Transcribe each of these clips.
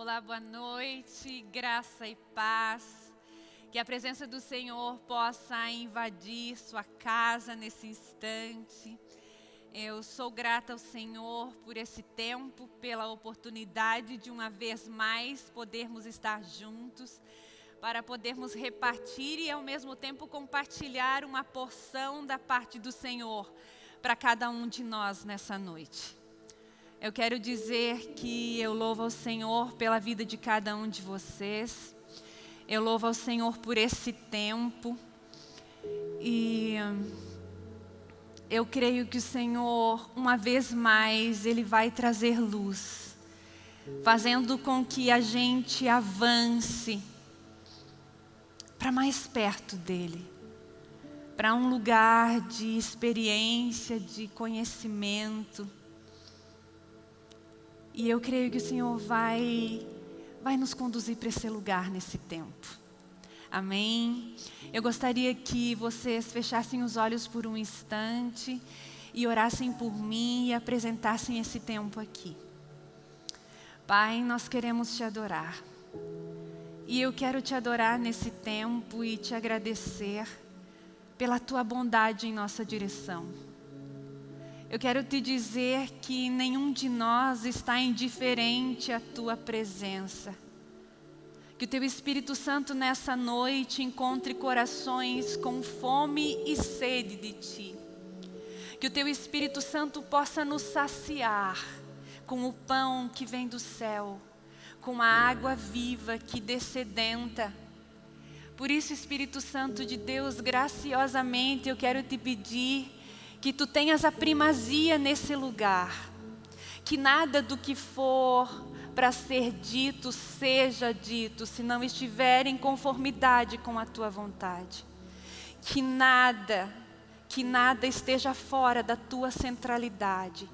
Olá, boa noite, graça e paz. Que a presença do Senhor possa invadir sua casa nesse instante. Eu sou grata ao Senhor por esse tempo, pela oportunidade de uma vez mais podermos estar juntos, para podermos repartir e ao mesmo tempo compartilhar uma porção da parte do Senhor para cada um de nós nessa noite. Eu quero dizer que eu louvo ao Senhor pela vida de cada um de vocês. Eu louvo ao Senhor por esse tempo. E eu creio que o Senhor, uma vez mais, Ele vai trazer luz, fazendo com que a gente avance para mais perto dEle, para um lugar de experiência, de conhecimento, e eu creio que o Senhor vai, vai nos conduzir para esse lugar nesse tempo. Amém? Eu gostaria que vocês fechassem os olhos por um instante e orassem por mim e apresentassem esse tempo aqui. Pai, nós queremos te adorar. E eu quero te adorar nesse tempo e te agradecer pela tua bondade em nossa direção. Eu quero te dizer que nenhum de nós está indiferente à Tua presença. Que o Teu Espírito Santo nessa noite encontre corações com fome e sede de Ti. Que o Teu Espírito Santo possa nos saciar com o pão que vem do céu, com a água viva que descedenta. Por isso, Espírito Santo de Deus, graciosamente eu quero te pedir que tu tenhas a primazia nesse lugar, que nada do que for para ser dito seja dito, se não estiver em conformidade com a tua vontade. Que nada, que nada esteja fora da tua centralidade.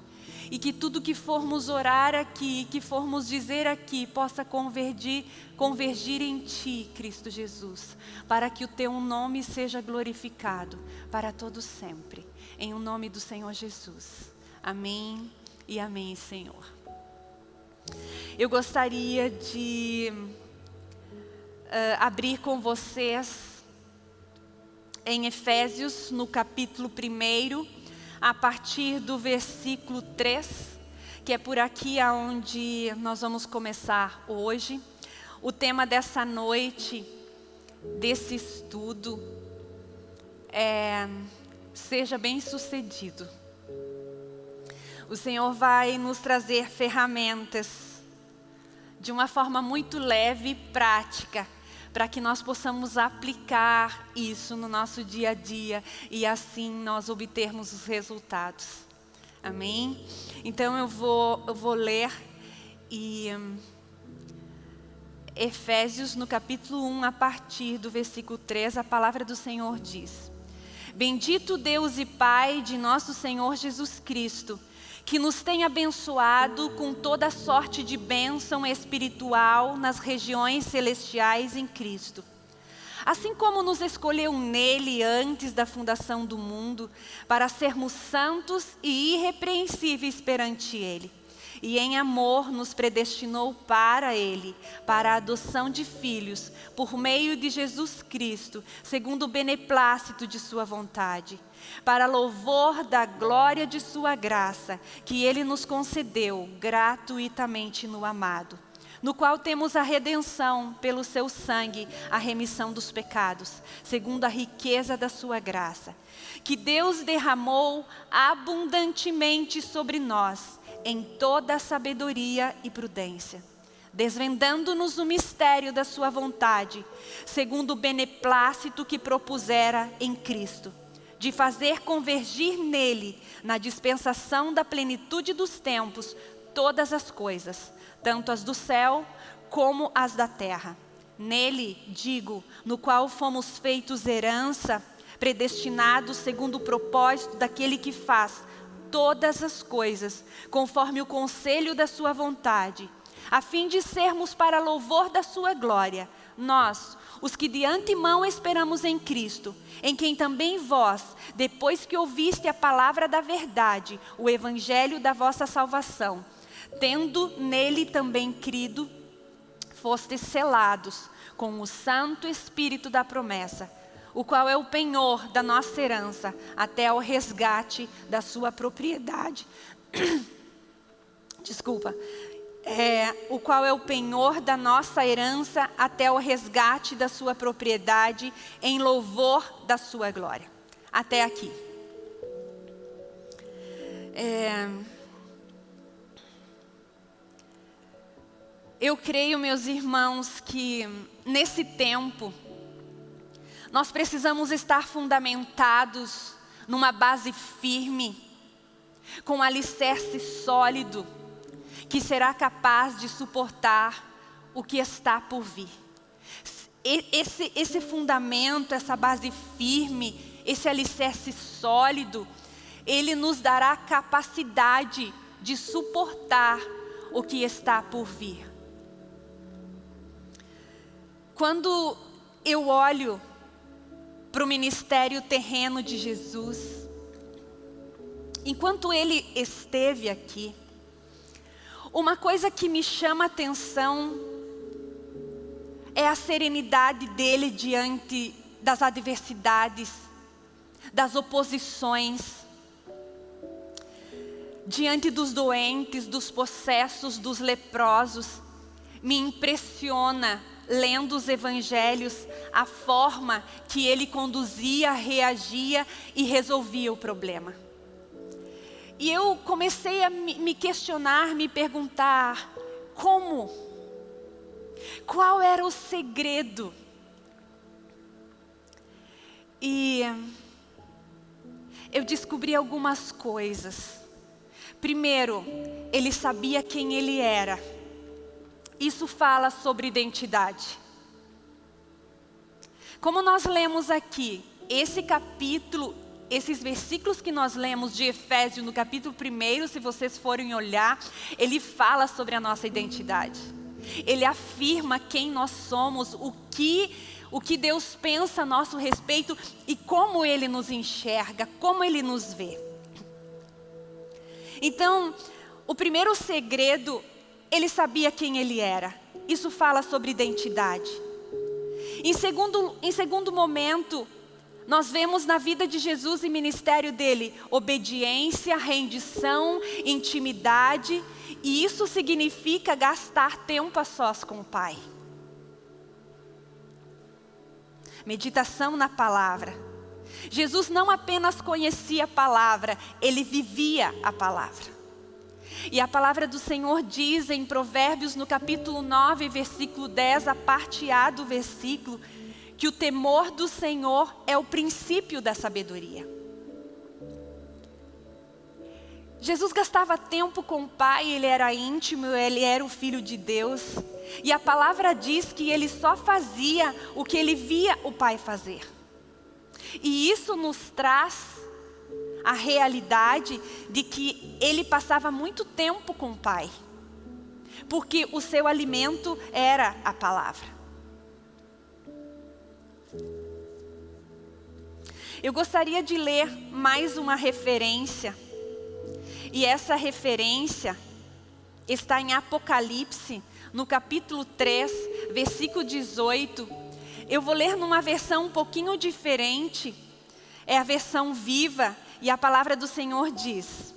E que tudo que formos orar aqui, que formos dizer aqui, possa convergir, convergir em Ti, Cristo Jesus, para que o Teu nome seja glorificado para todo sempre em o nome do Senhor Jesus. Amém e amém, Senhor. Eu gostaria de uh, abrir com vocês em Efésios, no capítulo 1, a partir do versículo 3, que é por aqui aonde nós vamos começar hoje. O tema dessa noite, desse estudo, é seja bem sucedido. O Senhor vai nos trazer ferramentas de uma forma muito leve e prática, para que nós possamos aplicar isso no nosso dia a dia e assim nós obtermos os resultados. Amém? Então eu vou, eu vou ler e um, Efésios no capítulo 1, a partir do versículo 3, a palavra do Senhor diz Bendito Deus e Pai de nosso Senhor Jesus Cristo, que nos tem abençoado com toda sorte de bênção espiritual nas regiões celestiais em Cristo. Assim como nos escolheu nele antes da fundação do mundo, para sermos santos e irrepreensíveis perante Ele e em amor nos predestinou para Ele, para a adoção de filhos, por meio de Jesus Cristo, segundo o beneplácito de Sua vontade, para louvor da glória de Sua graça, que Ele nos concedeu gratuitamente no amado no qual temos a redenção pelo seu sangue, a remissão dos pecados, segundo a riqueza da sua graça, que Deus derramou abundantemente sobre nós, em toda sabedoria e prudência, desvendando-nos o mistério da sua vontade, segundo o beneplácito que propusera em Cristo, de fazer convergir nele, na dispensação da plenitude dos tempos, todas as coisas, tanto as do céu como as da terra. Nele, digo, no qual fomos feitos herança, predestinados segundo o propósito daquele que faz todas as coisas, conforme o conselho da sua vontade, a fim de sermos para louvor da sua glória, nós, os que de antemão esperamos em Cristo, em quem também vós, depois que ouviste a palavra da verdade, o evangelho da vossa salvação, tendo nele também crido, fostes selados com o Santo Espírito da promessa, o qual é o penhor da nossa herança, até o resgate da sua propriedade. Desculpa. É, o qual é o penhor da nossa herança até o resgate da sua propriedade, em louvor da sua glória. Até aqui. É, eu creio, meus irmãos, que nesse tempo, nós precisamos estar fundamentados numa base firme, com um alicerce sólido, que será capaz de suportar o que está por vir. Esse, esse fundamento, essa base firme, esse alicerce sólido, ele nos dará capacidade de suportar o que está por vir. Quando eu olho para o ministério terreno de Jesus, enquanto ele esteve aqui, uma coisa que me chama a atenção é a serenidade dele diante das adversidades, das oposições, diante dos doentes, dos possessos, dos leprosos. Me impressiona lendo os evangelhos, a forma que ele conduzia, reagia e resolvia o problema. E eu comecei a me questionar, me perguntar, como? Qual era o segredo? E eu descobri algumas coisas. Primeiro, ele sabia quem ele era. Isso fala sobre identidade. Como nós lemos aqui, esse capítulo, esses versículos que nós lemos de Efésios no capítulo 1, se vocês forem olhar, ele fala sobre a nossa identidade. Ele afirma quem nós somos, o que, o que Deus pensa a nosso respeito e como Ele nos enxerga, como Ele nos vê. Então, o primeiro segredo ele sabia quem ele era. Isso fala sobre identidade. Em segundo, em segundo momento, nós vemos na vida de Jesus e ministério dele obediência, rendição, intimidade, e isso significa gastar tempo a sós com o Pai. Meditação na palavra. Jesus não apenas conhecia a palavra, ele vivia a palavra. E a palavra do Senhor diz em Provérbios, no capítulo 9, versículo 10, a parte A do versículo, que o temor do Senhor é o princípio da sabedoria. Jesus gastava tempo com o Pai, ele era íntimo, ele era o Filho de Deus. E a palavra diz que ele só fazia o que ele via o Pai fazer. E isso nos traz a realidade de que ele passava muito tempo com o Pai, porque o seu alimento era a palavra. Eu gostaria de ler mais uma referência, e essa referência está em Apocalipse, no capítulo 3, versículo 18. Eu vou ler numa versão um pouquinho diferente, é a versão viva, e a palavra do Senhor diz: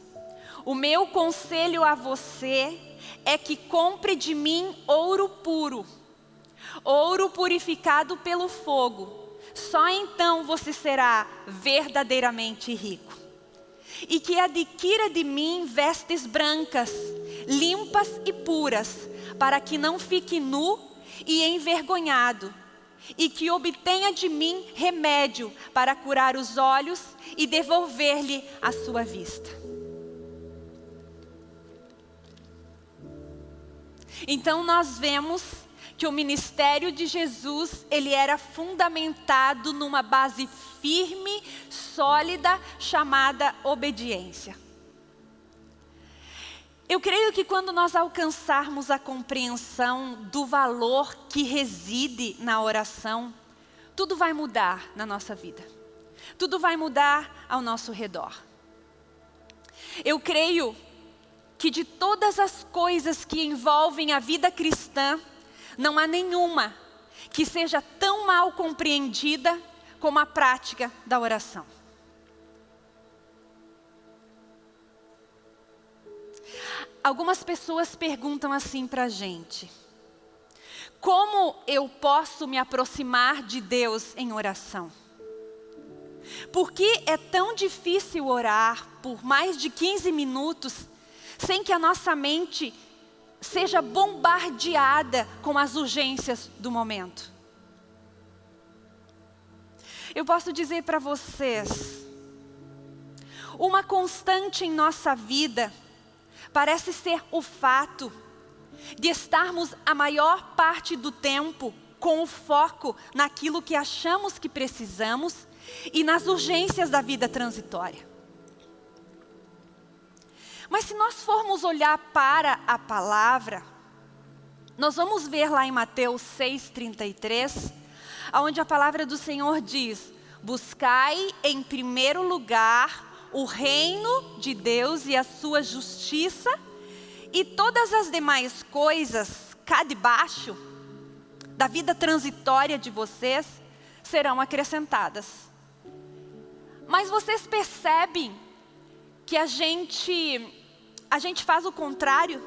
O meu conselho a você é que compre de mim ouro puro, ouro purificado pelo fogo. Só então você será verdadeiramente rico. E que adquira de mim vestes brancas, limpas e puras, para que não fique nu e envergonhado e que obtenha de mim remédio para curar os olhos e devolver-lhe a sua vista. Então nós vemos que o ministério de Jesus, ele era fundamentado numa base firme, sólida, chamada obediência. Eu creio que quando nós alcançarmos a compreensão do valor que reside na oração, tudo vai mudar na nossa vida. Tudo vai mudar ao nosso redor. Eu creio que de todas as coisas que envolvem a vida cristã, Não há nenhuma que seja tão mal compreendida como a prática da oração. Algumas pessoas perguntam assim para a gente: como eu posso me aproximar de Deus em oração? Por que é tão difícil orar por mais de 15 minutos sem que a nossa mente seja bombardeada com as urgências do momento? Eu posso dizer para vocês, uma constante em nossa vida parece ser o fato de estarmos a maior parte do tempo com o foco naquilo que achamos que precisamos e nas urgências da vida transitória. Mas se nós formos olhar para a palavra, nós vamos ver lá em Mateus 6,33, onde a palavra do Senhor diz: Buscai em primeiro lugar o reino de Deus e a sua justiça, e todas as demais coisas cá debaixo da vida transitória de vocês serão acrescentadas. Mas vocês percebem que a gente, a gente faz o contrário?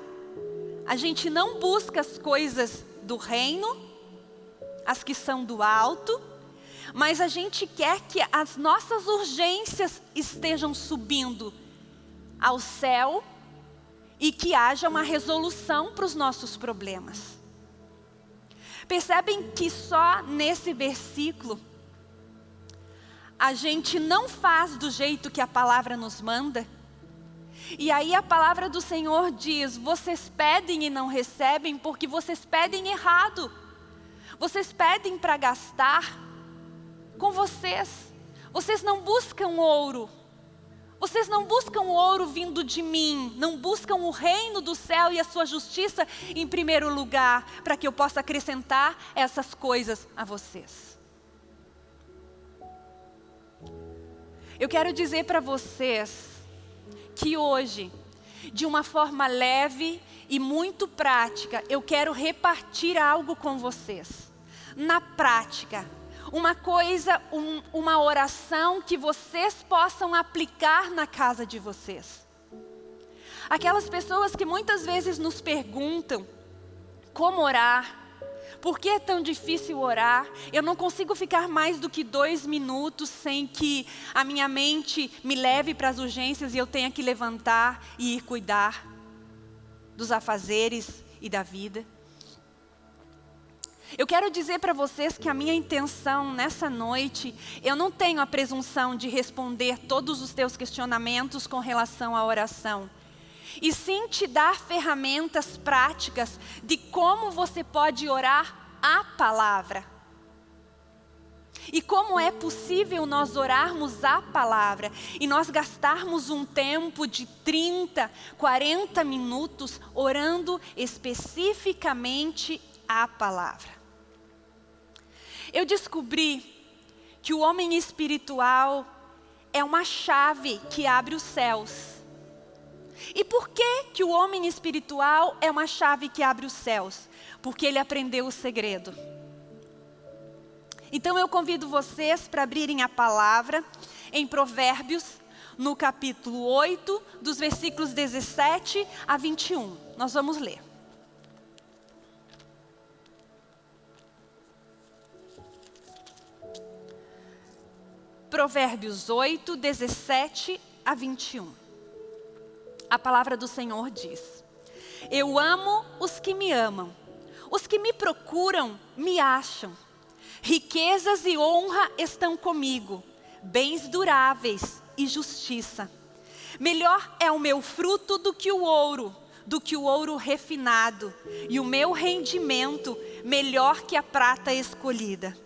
A gente não busca as coisas do reino, as que são do alto, mas a gente quer que as nossas urgências estejam subindo ao céu e que haja uma resolução para os nossos problemas. Percebem que só nesse versículo a gente não faz do jeito que a palavra nos manda. E aí a palavra do Senhor diz: vocês pedem e não recebem porque vocês pedem errado. Vocês pedem para gastar com vocês. Vocês não buscam ouro. Vocês não buscam ouro vindo de mim, não buscam o reino do céu e a sua justiça em primeiro lugar, para que eu possa acrescentar essas coisas a vocês. Eu quero dizer para vocês que hoje, de uma forma leve e muito prática, eu quero repartir algo com vocês. Na prática, uma coisa, um, uma oração que vocês possam aplicar na casa de vocês. Aquelas pessoas que muitas vezes nos perguntam como orar, por que é tão difícil orar? Eu não consigo ficar mais do que dois minutos sem que a minha mente me leve para as urgências e eu tenha que levantar e ir cuidar dos afazeres e da vida. Eu quero dizer para vocês que a minha intenção nessa noite, eu não tenho a presunção de responder todos os teus questionamentos com relação à oração e sim te dar ferramentas práticas de como você pode orar a palavra. E como é possível nós orarmos a palavra e nós gastarmos um tempo de 30, 40 minutos orando especificamente a palavra? Eu descobri que o homem espiritual é uma chave que abre os céus. E por que, que o homem espiritual é uma chave que abre os céus? Porque ele aprendeu o segredo. Então eu convido vocês para abrirem a palavra em Provérbios, no capítulo 8, dos versículos 17 a 21. Nós vamos ler. Provérbios 8, 17 a 21 a palavra do Senhor diz: Eu amo os que me amam, os que me procuram me acham. Riquezas e honra estão comigo, bens duráveis e justiça. Melhor é o meu fruto do que o ouro, do que o ouro refinado, e o meu rendimento melhor que a prata escolhida.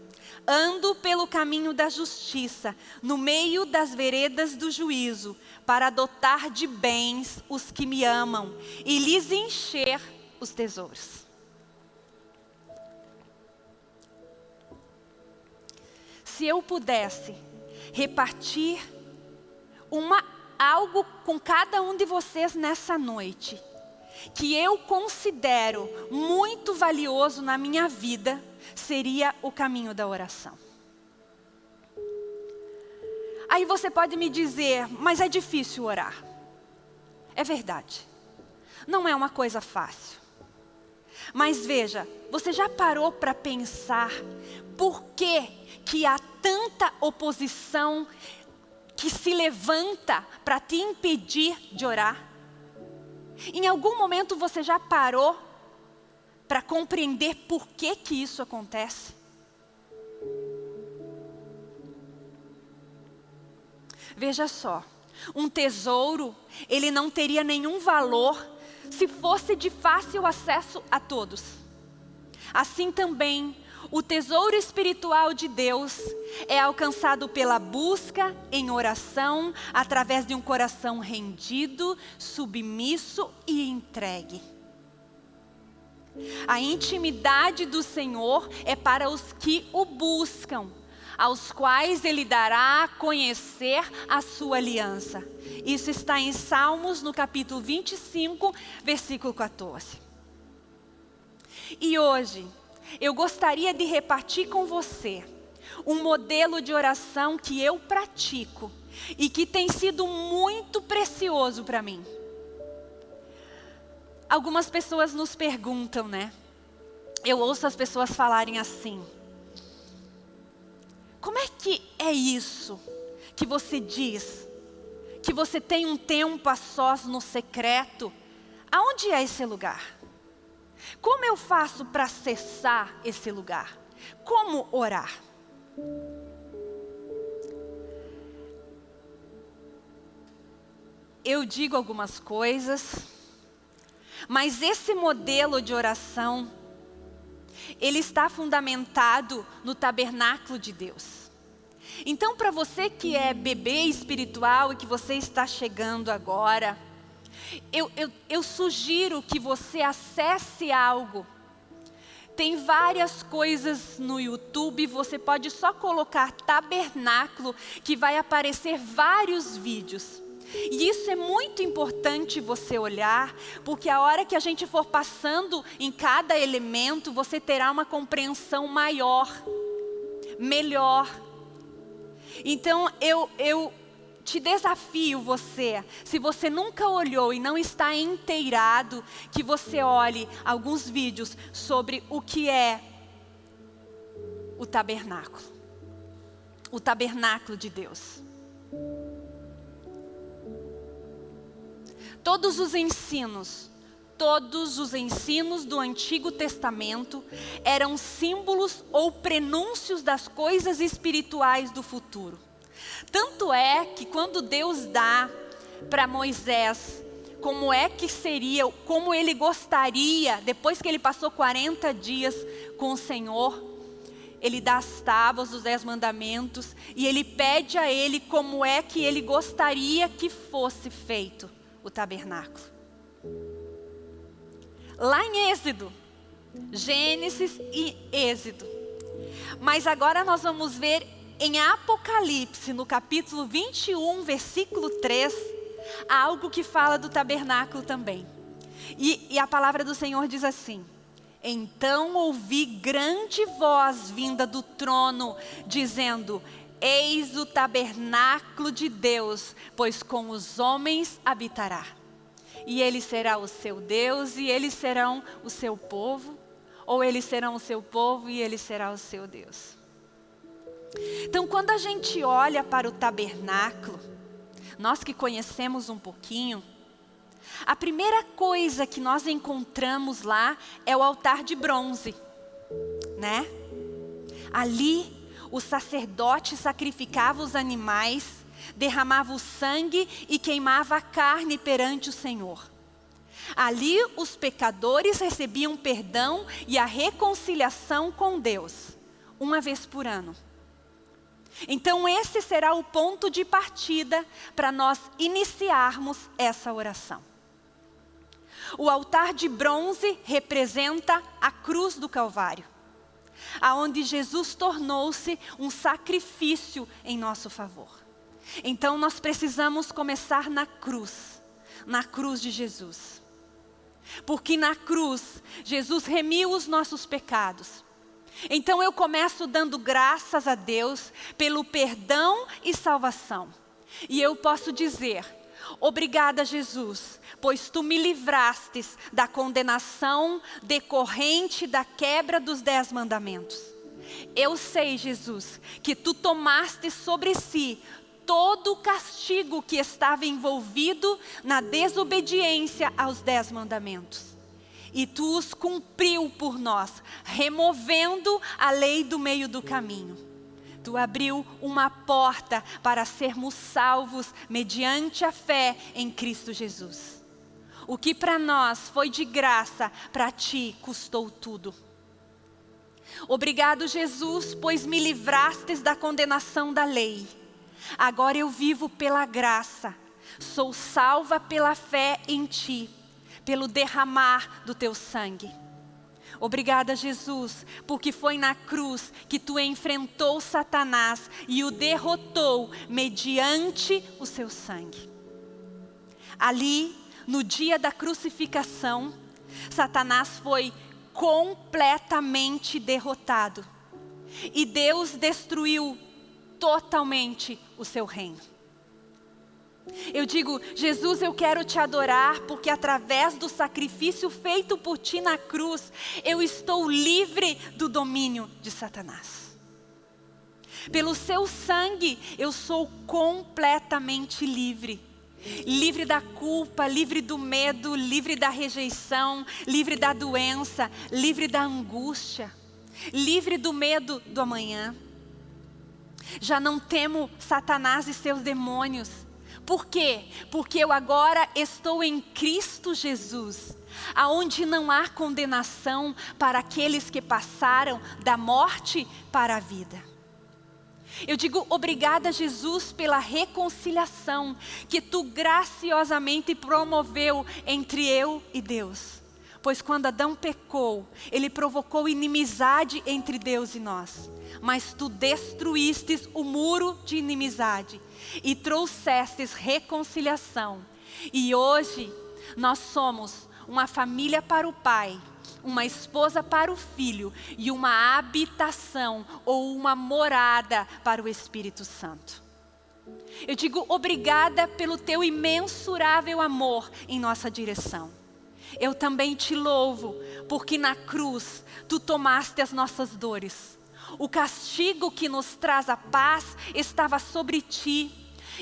Ando pelo caminho da justiça, no meio das veredas do juízo, para adotar de bens os que me amam e lhes encher os tesouros. Se eu pudesse repartir uma, algo com cada um de vocês nessa noite, que eu considero muito valioso na minha vida seria o caminho da oração. Aí você pode me dizer, mas é difícil orar. É verdade. Não é uma coisa fácil. Mas veja, você já parou para pensar por que, que há tanta oposição que se levanta para te impedir de orar? Em algum momento você já parou para compreender por que, que isso acontece? Veja só, um tesouro, ele não teria nenhum valor se fosse de fácil acesso a todos. Assim também, o tesouro espiritual de Deus é alcançado pela busca em oração, através de um coração rendido, submisso e entregue. A intimidade do Senhor é para os que o buscam, aos quais Ele dará a conhecer a sua aliança. Isso está em Salmos, no capítulo 25, versículo 14. E hoje, eu gostaria de repartir com você um modelo de oração que eu pratico e que tem sido muito precioso para mim. Algumas pessoas nos perguntam, né? Eu ouço as pessoas falarem assim: Como é que é isso que você diz? Que você tem um tempo a sós no secreto? Aonde é esse lugar? Como eu faço para acessar esse lugar? Como orar? Eu digo algumas coisas, mas esse modelo de oração, ele está fundamentado no tabernáculo de Deus. Então, para você que é bebê espiritual e que você está chegando agora, eu, eu, eu sugiro que você acesse algo. Tem várias coisas no YouTube, você pode só colocar tabernáculo, que vai aparecer vários vídeos. E isso é muito importante você olhar, porque a hora que a gente for passando em cada elemento, você terá uma compreensão maior, melhor. Então eu, eu te desafio você, se você nunca olhou e não está inteirado, que você olhe alguns vídeos sobre o que é o tabernáculo. O tabernáculo de Deus. Todos os ensinos, todos os ensinos do Antigo Testamento eram símbolos ou prenúncios das coisas espirituais do futuro. Tanto é que quando Deus dá para Moisés como é que seria, como ele gostaria, depois que ele passou 40 dias com o Senhor, ele dá as tábuas dos dez mandamentos e ele pede a ele como é que ele gostaria que fosse feito o tabernáculo. Lá em Êxodo, Gênesis e Êxodo. Mas agora nós vamos ver em Apocalipse, no capítulo 21, versículo 3, há algo que fala do tabernáculo também. E, e a palavra do Senhor diz assim: Então ouvi grande voz vinda do trono, dizendo: Eis o tabernáculo de Deus, pois com os homens habitará. E ele será o seu Deus, e eles serão o seu povo, ou eles serão o seu povo e ele será o seu Deus. Então, quando a gente olha para o tabernáculo, nós que conhecemos um pouquinho, a primeira coisa que nós encontramos lá é o altar de bronze, né? Ali, o sacerdote sacrificava os animais, derramava o sangue e queimava a carne perante o Senhor. Ali, os pecadores recebiam perdão e a reconciliação com Deus, uma vez por ano. Então, esse será o ponto de partida para nós iniciarmos essa oração. O altar de bronze representa a cruz do Calvário, aonde Jesus tornou-se um sacrifício em nosso favor. Então, nós precisamos começar na cruz, na cruz de Jesus. porque na cruz Jesus remiu os nossos pecados. Então eu começo dando graças a Deus pelo perdão e salvação. E eu posso dizer, obrigada Jesus, pois tu me livrastes da condenação decorrente da quebra dos dez mandamentos. Eu sei, Jesus, que tu tomaste sobre si todo o castigo que estava envolvido na desobediência aos dez mandamentos. E tu os cumpriu por nós, removendo a lei do meio do caminho. Tu abriu uma porta para sermos salvos mediante a fé em Cristo Jesus. O que para nós foi de graça, para ti custou tudo. Obrigado, Jesus, pois me livrastes da condenação da lei Agora eu vivo pela graça, sou salva pela fé em Ti, pelo derramar do Teu sangue. Obrigada, Jesus, porque foi na cruz que Tu enfrentou Satanás e o derrotou mediante o Seu sangue. Ali, no dia da crucificação, Satanás foi completamente derrotado. E Deus destruiu totalmente o seu reino. Eu digo, Jesus, eu quero te adorar porque através do sacrifício feito por ti na cruz, eu estou livre do domínio de Satanás. Pelo seu sangue, eu sou completamente livre. Livre da culpa, livre do medo, livre da rejeição, livre da doença, livre da angústia, livre do medo do amanhã. Já não temo Satanás e seus demônios. Por quê? Porque eu agora estou em Cristo Jesus, aonde não há condenação para aqueles que passaram da morte para a vida. Eu digo obrigada, Jesus, pela reconciliação que tu graciosamente promoveu entre eu e Deus. Pois quando Adão pecou, ele provocou inimizade entre Deus e nós. Mas tu destruístes o muro de inimizade e trouxestes reconciliação. E hoje nós somos uma família para o Pai, uma esposa para o Filho e uma habitação ou uma morada para o Espírito Santo. Eu digo obrigada pelo teu imensurável amor em nossa direção. Eu também te louvo, porque na cruz tu tomaste as nossas dores. O castigo que nos traz a paz estava sobre ti,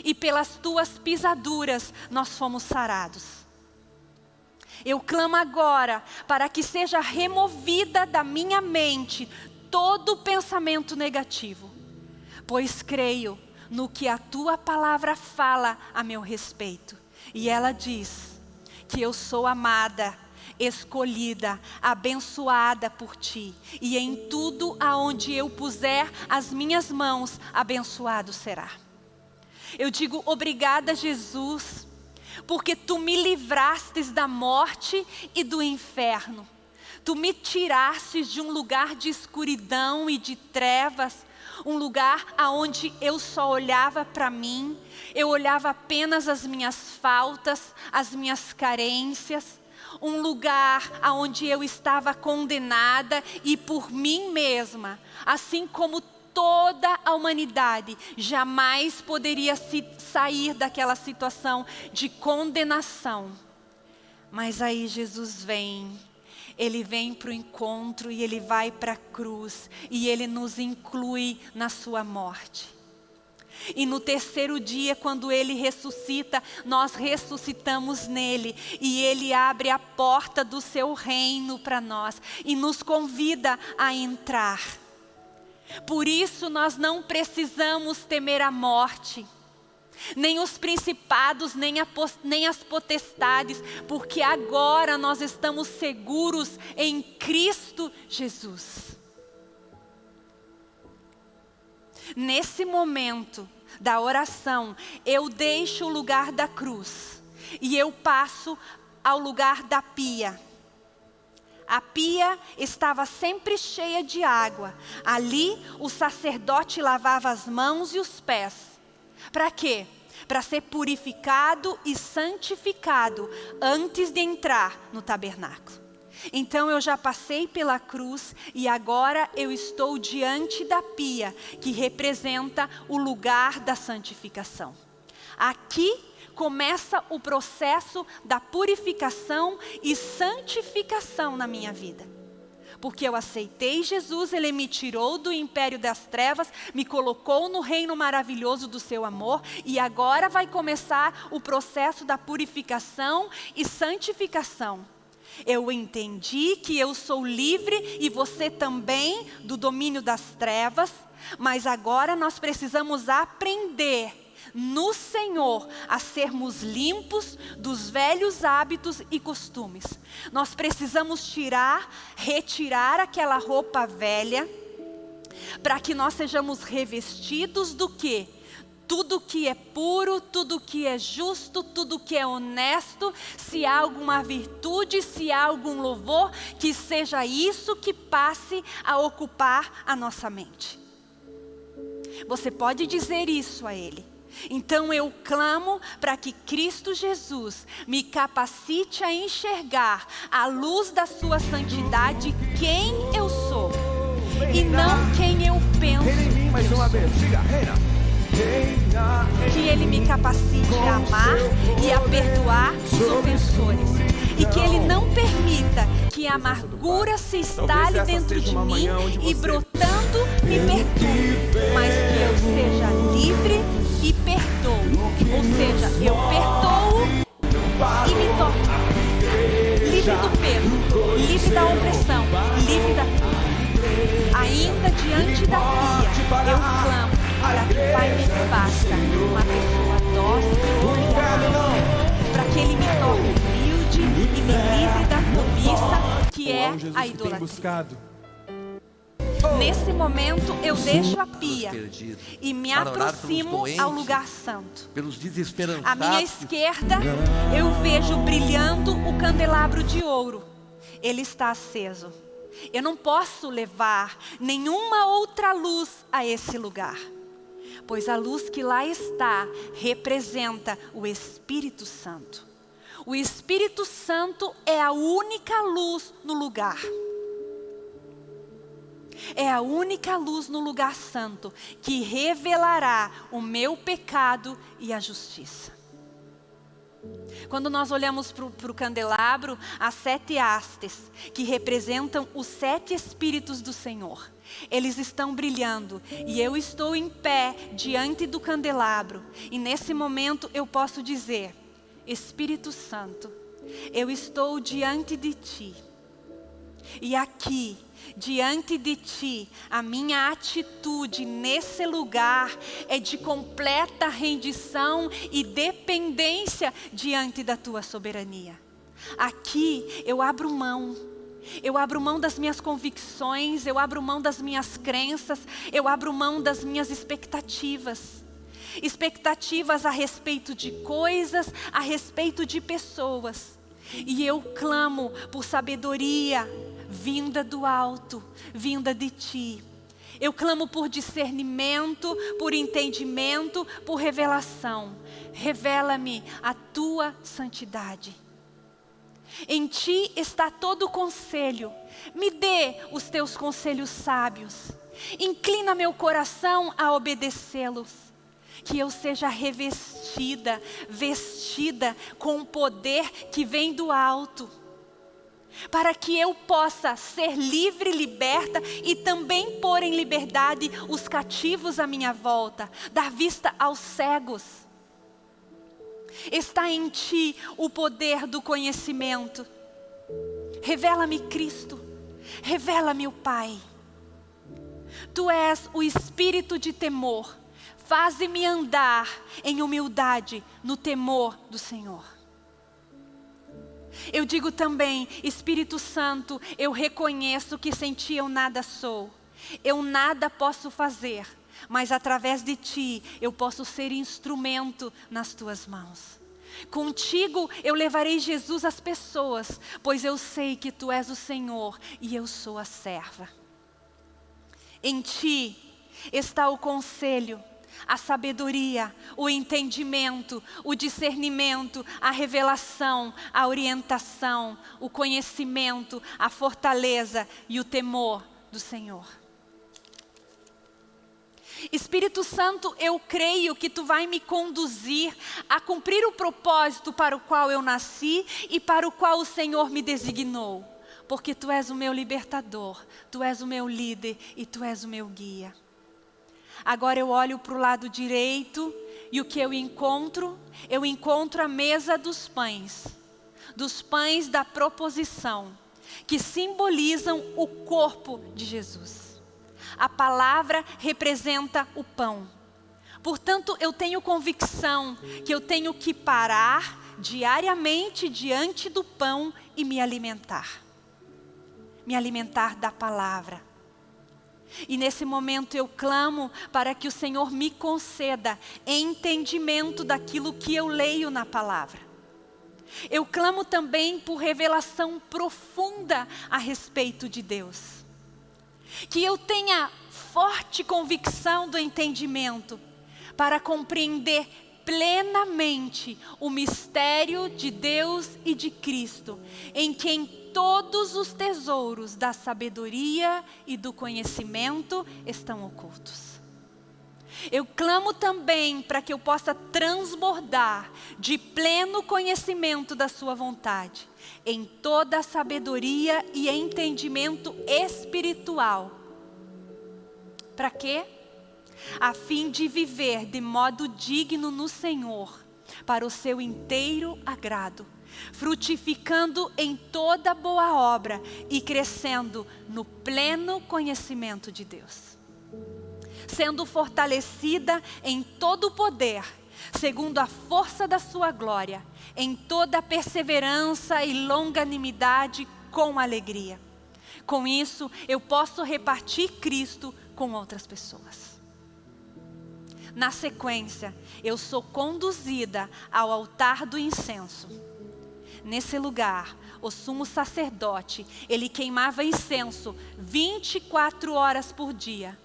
e pelas tuas pisaduras nós fomos sarados. Eu clamo agora para que seja removida da minha mente todo pensamento negativo, pois creio no que a tua palavra fala a meu respeito. E ela diz: que eu sou amada, escolhida, abençoada por ti, e em tudo aonde eu puser as minhas mãos, abençoado será. Eu digo obrigada, Jesus, porque tu me livrastes da morte e do inferno. Tu me tirastes de um lugar de escuridão e de trevas um lugar aonde eu só olhava para mim, eu olhava apenas as minhas faltas, as minhas carências, um lugar aonde eu estava condenada e por mim mesma, assim como toda a humanidade jamais poderia sair daquela situação de condenação. Mas aí Jesus vem ele vem para o encontro e ele vai para a cruz e ele nos inclui na sua morte. E no terceiro dia, quando ele ressuscita, nós ressuscitamos nele e ele abre a porta do seu reino para nós e nos convida a entrar. Por isso nós não precisamos temer a morte nem os principados, nem, a, nem as potestades, porque agora nós estamos seguros em Cristo Jesus. Nesse momento da oração, eu deixo o lugar da cruz e eu passo ao lugar da pia. A pia estava sempre cheia de água. Ali o sacerdote lavava as mãos e os pés. Para quê? para ser purificado e santificado antes de entrar no tabernáculo. Então eu já passei pela cruz e agora eu estou diante da pia, que representa o lugar da santificação. Aqui começa o processo da purificação e santificação na minha vida. Porque eu aceitei Jesus, Ele me tirou do império das trevas, me colocou no reino maravilhoso do seu amor, e agora vai começar o processo da purificação e santificação. Eu entendi que eu sou livre e você também do domínio das trevas, mas agora nós precisamos aprender no Senhor a sermos limpos dos velhos hábitos e costumes. Nós precisamos tirar, retirar aquela roupa velha, para que nós sejamos revestidos do que? tudo que é puro, tudo que é justo, tudo que é honesto, se há alguma virtude, se há algum louvor, que seja isso que passe a ocupar a nossa mente. Você pode dizer isso a Ele. Então eu clamo para que Cristo Jesus me capacite a enxergar à luz da sua santidade quem eu sou e não quem eu penso. mais uma vez, diga, reina. Que Ele me capacite a amar e a perdoar os ofensores. E que Ele não permita que a amargura se instale dentro de mim e brotando me perturbe, mas que eu seja livre e perdoo. Ou seja, eu perdoo e me torno livre do peso, livre da opressão, livre da... Ainda diante da pia, eu clamo para que o Pai me faça uma pessoa dócil para que Ele me torne humilde e me livre da cobiça que é a idolatria. Nesse momento eu deixo a pia e me aproximo ao lugar santo. À minha esquerda eu vejo brilhando o candelabro de ouro. Ele está aceso. Eu não posso levar nenhuma outra luz a esse lugar pois a luz que lá está representa o Espírito Santo. O Espírito Santo é a única luz no lugar. É a única luz no lugar santo que revelará o meu pecado e a justiça. Quando nós olhamos para o candelabro, as sete hastes, que representam os sete Espíritos do Senhor. Eles estão brilhando e eu estou em pé diante do candelabro. E nesse momento eu posso dizer, Espírito Santo, eu estou diante de Ti. E aqui, diante de Ti, a minha atitude nesse lugar é de completa rendição e dependência diante da Tua soberania. Aqui eu abro mão eu abro mão das minhas convicções, eu abro mão das minhas crenças, eu abro mão das minhas expectativas. Expectativas a respeito de coisas, a respeito de pessoas. E eu clamo por sabedoria vinda do alto, vinda de ti. Eu clamo por discernimento, por entendimento, por revelação. Revela-me a tua santidade. Em ti está todo o conselho. Me dê os teus conselhos sábios. Inclina meu coração a obedecê-los. Que eu seja revestida, vestida com o poder que vem do alto. Para que eu possa ser livre, liberta e também pôr em liberdade os cativos à minha volta, dar vista aos cegos Está em ti o poder do conhecimento. Revela-me Cristo. Revela-me o Pai. Tu és o espírito de temor. Faze-me andar em humildade no temor do Senhor. Eu digo também, Espírito Santo, eu reconheço que sem ti eu nada sou. Eu nada posso fazer mas através de ti eu posso ser instrumento nas tuas mãos. Contigo eu levarei Jesus às pessoas, pois eu sei que tu és o Senhor e eu sou a serva. Em ti está o conselho, a sabedoria, o entendimento, o discernimento, a revelação, a orientação, o conhecimento, a fortaleza e o temor do Senhor. Espírito Santo, eu creio que tu vai me conduzir a cumprir o propósito para o qual eu nasci e para o qual o Senhor me designou, porque tu és o meu libertador, tu és o meu líder e tu és o meu guia. Agora eu olho para o lado direito e o que eu encontro? Eu encontro a mesa dos pães, dos pães da proposição, que simbolizam o corpo de Jesus. A palavra representa o pão. Portanto, eu tenho convicção que eu tenho que parar diariamente diante do pão e me alimentar. Me alimentar da palavra e nesse momento eu clamo para que o Senhor me conceda entendimento daquilo que eu leio na palavra. Eu clamo também por revelação profunda a respeito de Deus. Que eu tenha forte convicção do entendimento para compreender plenamente o mistério de Deus e de Cristo, em quem todos os tesouros da sabedoria e do conhecimento estão ocultos. Eu clamo também para que eu possa transbordar de pleno conhecimento da Sua vontade, em toda a sabedoria e entendimento espiritual. Para quê? A fim de viver de modo digno no Senhor, para o seu inteiro agrado frutificando em toda boa obra e crescendo no pleno conhecimento de Deus. Sendo fortalecida em todo o poder, segundo a força da sua glória, em toda perseverança e longanimidade com alegria. Com isso, eu posso repartir Cristo com outras pessoas. Na sequência, eu sou conduzida ao altar do incenso Nesse lugar, o sumo sacerdote, ele queimava incenso 24 horas por dia.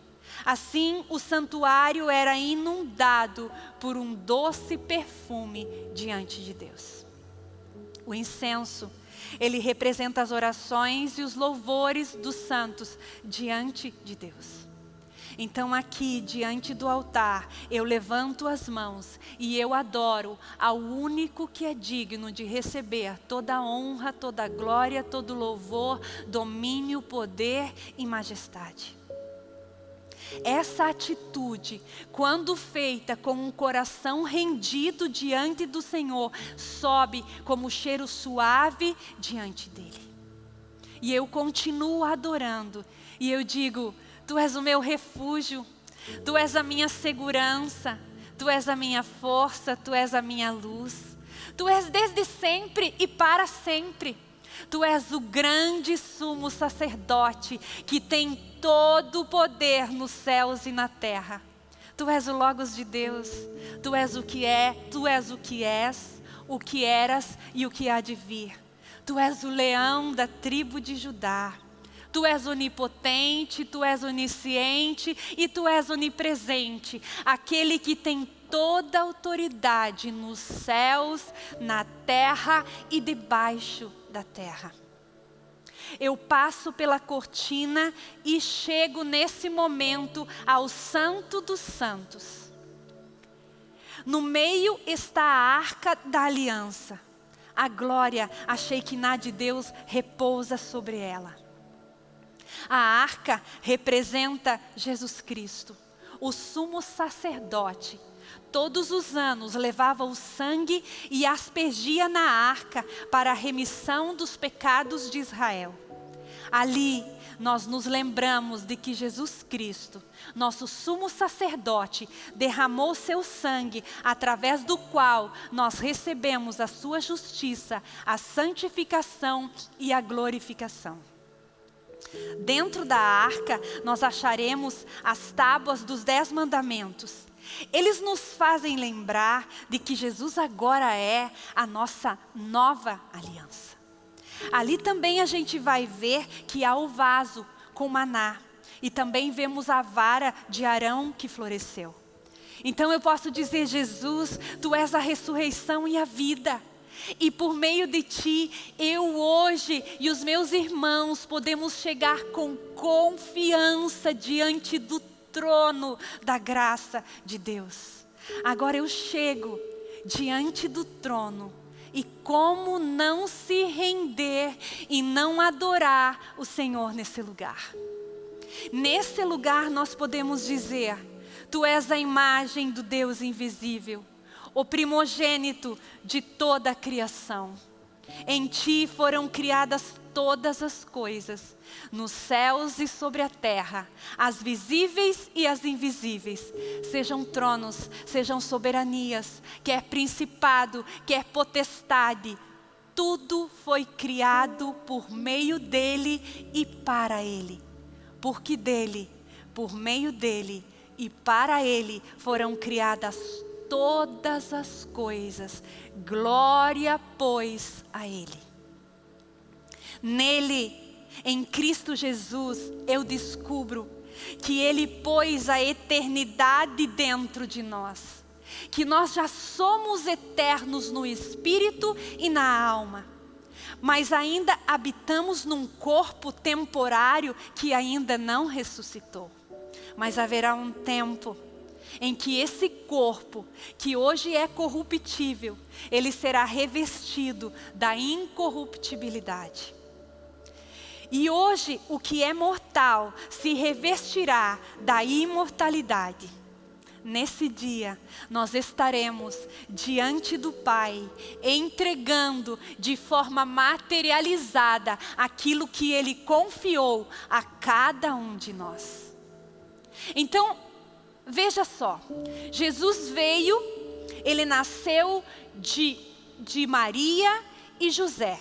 Assim, o santuário era inundado por um doce perfume diante de Deus. O incenso, ele representa as orações e os louvores dos santos diante de Deus. Então, aqui diante do altar, eu levanto as mãos e eu adoro ao único que é digno de receber toda a honra, toda a glória, todo louvor, domínio, poder e majestade. Essa atitude, quando feita com um coração rendido diante do Senhor, sobe como cheiro suave diante dele. E eu continuo adorando, e eu digo: Tu és o meu refúgio, Tu és a minha segurança, Tu és a minha força, Tu és a minha luz. Tu és desde sempre e para sempre. Tu és o grande sumo sacerdote que tem todo o poder nos céus e na terra. Tu és o Logos de Deus, Tu és o que é, Tu és o que és, o que eras e o que há de vir. Tu és o leão da tribo de Judá. Tu és onipotente, tu és onisciente e tu és onipresente, aquele que tem toda a autoridade nos céus, na terra e debaixo da terra. Eu passo pela cortina e chego nesse momento ao Santo dos Santos. No meio está a arca da aliança. A glória, a Shekinah de Deus repousa sobre ela. A arca representa Jesus Cristo, o sumo sacerdote. Todos os anos levava o sangue e aspergia na arca para a remissão dos pecados de Israel. Ali nós nos lembramos de que Jesus Cristo, nosso sumo sacerdote, derramou seu sangue, através do qual nós recebemos a sua justiça, a santificação e a glorificação. Dentro da arca, nós acharemos as tábuas dos dez mandamentos. Eles nos fazem lembrar de que Jesus agora é a nossa nova aliança. Ali também a gente vai ver que há o vaso com maná. E também vemos a vara de Arão que floresceu. Então eu posso dizer, Jesus, tu és a ressurreição e a vida. E por meio de ti, eu hoje e os meus irmãos podemos chegar com confiança diante do trono da graça de Deus. Agora eu chego diante do trono e como não se render e não adorar o Senhor nesse lugar. Nesse lugar nós podemos dizer, Tu és a imagem do Deus invisível o primogênito de toda a criação. Em ti foram criadas todas as coisas, nos céus e sobre a terra, as visíveis e as invisíveis, sejam tronos, sejam soberanias, quer principado, quer potestade, tudo foi criado por meio dele e para ele. Porque dele, por meio dele e para ele foram criadas todas as coisas. Glória, pois, a Ele. Nele, em Cristo Jesus, eu descubro que Ele pôs a eternidade dentro de nós. Que nós já somos eternos no espírito e na alma. Mas ainda habitamos num corpo temporário que ainda não ressuscitou. Mas haverá um tempo em que esse corpo, que hoje é corruptível, ele será revestido da incorruptibilidade. E hoje o que é mortal se revestirá da imortalidade. Nesse dia, nós estaremos diante do Pai, entregando de forma materializada aquilo que Ele confiou a cada um de nós. Então, Veja só, Jesus veio, ele nasceu de, de Maria e José.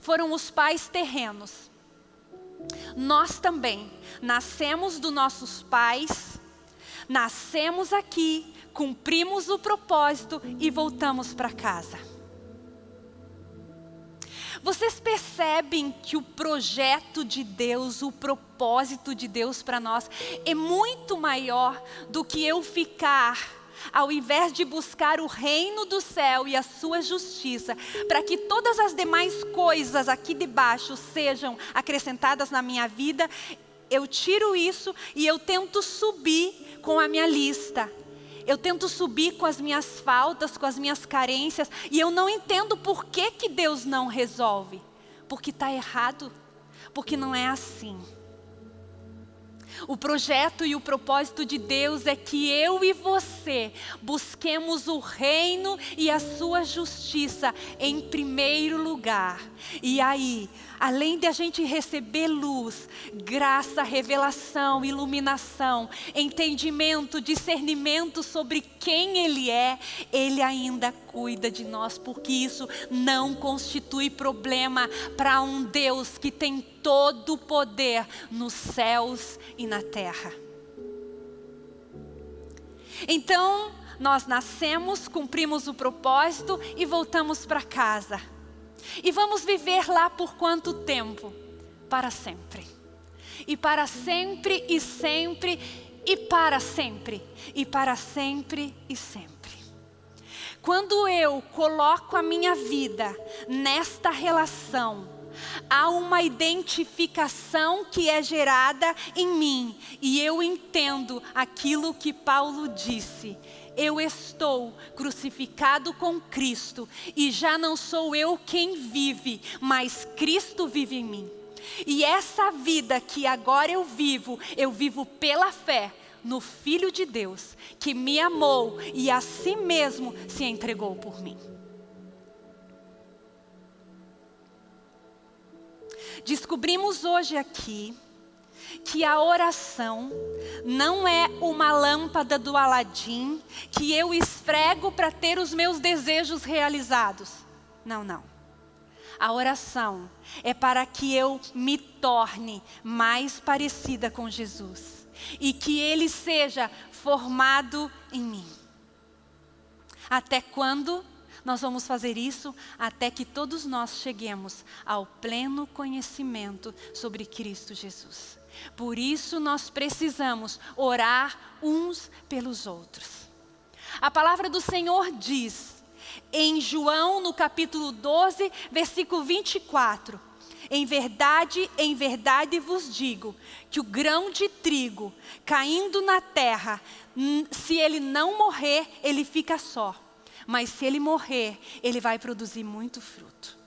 Foram os pais terrenos. Nós também nascemos dos nossos pais, nascemos aqui, cumprimos o propósito e voltamos para casa. Vocês percebem que o projeto de Deus, o propósito de Deus para nós é muito maior do que eu ficar ao invés de buscar o reino do céu e a sua justiça, para que todas as demais coisas aqui debaixo sejam acrescentadas na minha vida, eu tiro isso e eu tento subir com a minha lista. Eu tento subir com as minhas faltas, com as minhas carências, e eu não entendo por que, que Deus não resolve. Porque está errado, porque não é assim. O projeto e o propósito de Deus é que eu e você busquemos o reino e a sua justiça em primeiro lugar. E aí, além de a gente receber luz, graça, revelação, iluminação, entendimento, discernimento sobre quem Ele é, Ele ainda cuida de nós, porque isso não constitui problema para um Deus que tem todo o poder nos céus e na terra. Então, nós nascemos, cumprimos o propósito e voltamos para casa. E vamos viver lá por quanto tempo? Para sempre. E para sempre e sempre e para sempre. E para sempre e sempre. Quando eu coloco a minha vida nesta relação, há uma identificação que é gerada em mim e eu entendo aquilo que Paulo disse eu estou crucificado com Cristo e já não sou eu quem vive, mas Cristo vive em mim. E essa vida que agora eu vivo, eu vivo pela fé no Filho de Deus, que me amou e a si mesmo se entregou por mim. Descobrimos hoje aqui que a oração não é uma lâmpada do Aladim que eu esfrego para ter os meus desejos realizados. Não, não. A oração é para que eu me torne mais parecida com Jesus e que Ele seja formado em mim. Até quando nós vamos fazer isso? Até que todos nós cheguemos ao pleno conhecimento sobre Cristo Jesus. Por isso nós precisamos orar uns pelos outros. A palavra do Senhor diz, em João, no capítulo 12, versículo 24: Em verdade, em verdade vos digo, que o grão de trigo caindo na terra, se ele não morrer, ele fica só. Mas se ele morrer, ele vai produzir muito fruto.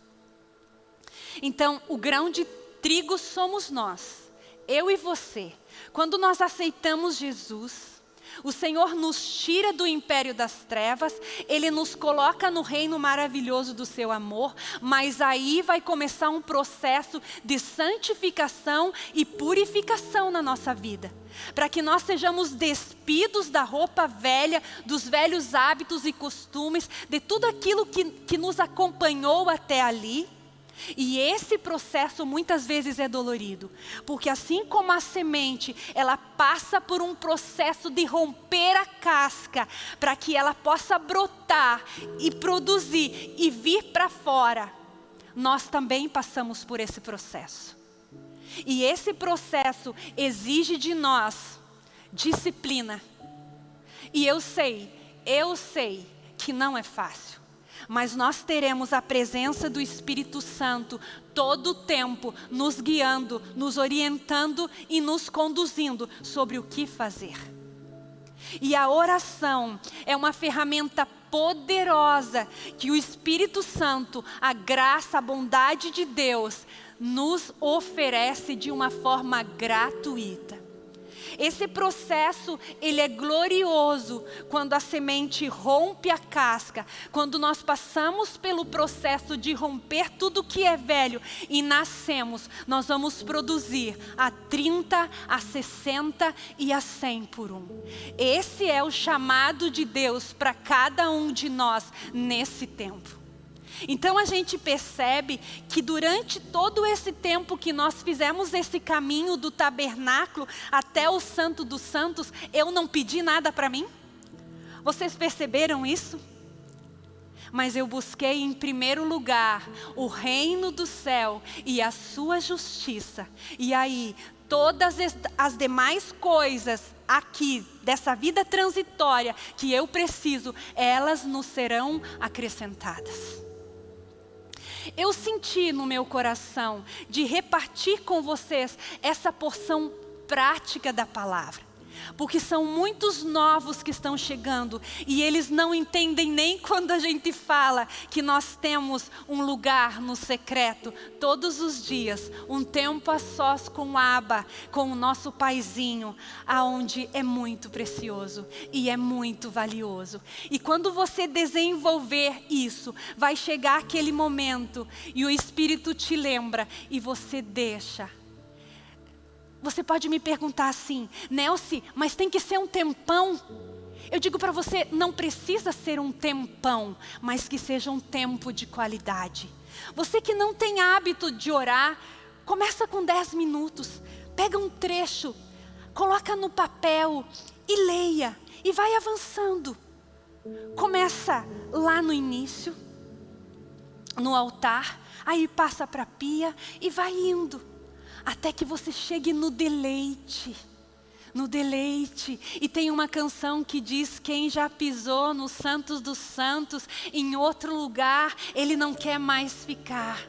Então, o grão de trigo somos nós, eu e você. Quando nós aceitamos Jesus, o Senhor nos tira do império das trevas, Ele nos coloca no reino maravilhoso do seu amor, mas aí vai começar um processo de santificação e purificação na nossa vida. Para que nós sejamos despidos da roupa velha, dos velhos hábitos e costumes, de tudo aquilo que, que nos acompanhou até ali e esse processo muitas vezes é dolorido, porque assim como a semente, ela passa por um processo de romper a casca, para que ela possa brotar e produzir e vir para fora, nós também passamos por esse processo. E esse processo exige de nós disciplina. E eu sei, eu sei que não é fácil mas nós teremos a presença do Espírito Santo todo o tempo, nos guiando, nos orientando e nos conduzindo sobre o que fazer. E a oração é uma ferramenta poderosa que o Espírito Santo, a graça, a bondade de Deus, nos oferece de uma forma gratuita. Esse processo, ele é glorioso quando a semente rompe a casca, quando nós passamos pelo processo de romper tudo que é velho e nascemos, nós vamos produzir a 30, a 60 e a 100 por um. Esse é o chamado de Deus para cada um de nós nesse tempo. Então a gente percebe que durante todo esse tempo que nós fizemos esse caminho do tabernáculo até o Santo dos Santos, eu não pedi nada para mim? Vocês perceberam isso? Mas eu busquei em primeiro lugar o reino do céu e a sua justiça. E aí, todas as demais coisas aqui, dessa vida transitória que eu preciso, elas nos serão acrescentadas. Eu senti no meu coração de repartir com vocês essa porção prática da palavra porque são muitos novos que estão chegando e eles não entendem nem quando a gente fala que nós temos um lugar no secreto todos os dias, um tempo a sós com Aba, com o nosso paizinho, aonde é muito precioso e é muito valioso. E quando você desenvolver isso, vai chegar aquele momento e o Espírito te lembra e você deixa você pode me perguntar assim, Nelce, mas tem que ser um tempão? Eu digo para você, não precisa ser um tempão, mas que seja um tempo de qualidade. Você que não tem hábito de orar, começa com 10 minutos, pega um trecho, coloca no papel e leia, e vai avançando. Começa lá no início, no altar, aí passa para a pia e vai indo até que você chegue no deleite. No deleite. E tem uma canção que diz: Quem já pisou nos Santos dos Santos, em outro lugar, ele não quer mais ficar.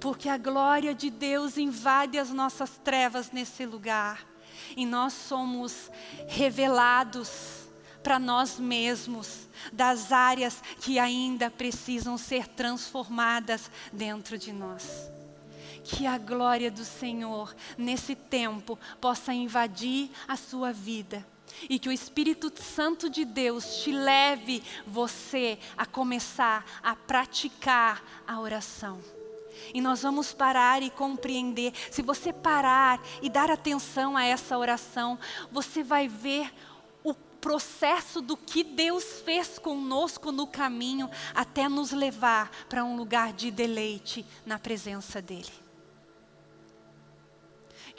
Porque a glória de Deus invade as nossas trevas nesse lugar. E nós somos revelados para nós mesmos das áreas que ainda precisam ser transformadas dentro de nós que a glória do Senhor nesse tempo possa invadir a sua vida e que o Espírito Santo de Deus te leve você a começar a praticar a oração. E nós vamos parar e compreender. Se você parar e dar atenção a essa oração, você vai ver o processo do que Deus fez conosco no caminho até nos levar para um lugar de deleite na presença dEle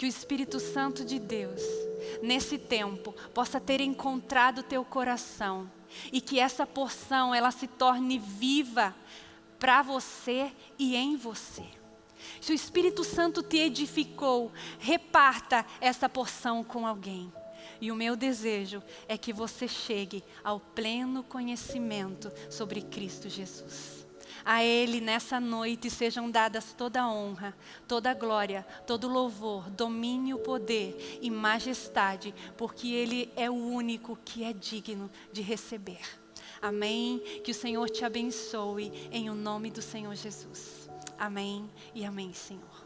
que o Espírito Santo de Deus, nesse tempo, possa ter encontrado teu coração e que essa porção ela se torne viva para você e em você. Se o Espírito Santo te edificou, reparta essa porção com alguém. E o meu desejo é que você chegue ao pleno conhecimento sobre Cristo Jesus. A Ele nessa noite sejam dadas toda honra, toda glória, todo louvor, domínio, poder e majestade, porque Ele é o único que é digno de receber. Amém? Que o Senhor te abençoe em o nome do Senhor Jesus. Amém e amém, Senhor.